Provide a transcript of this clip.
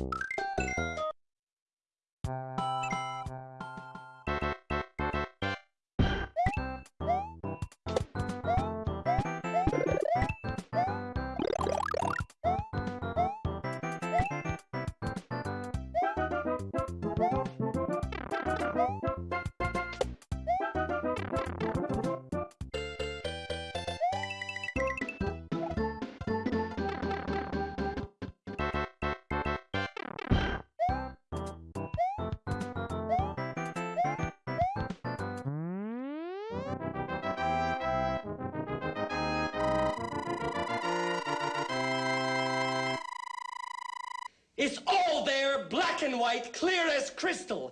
you It's all there, black and white, clear as crystal.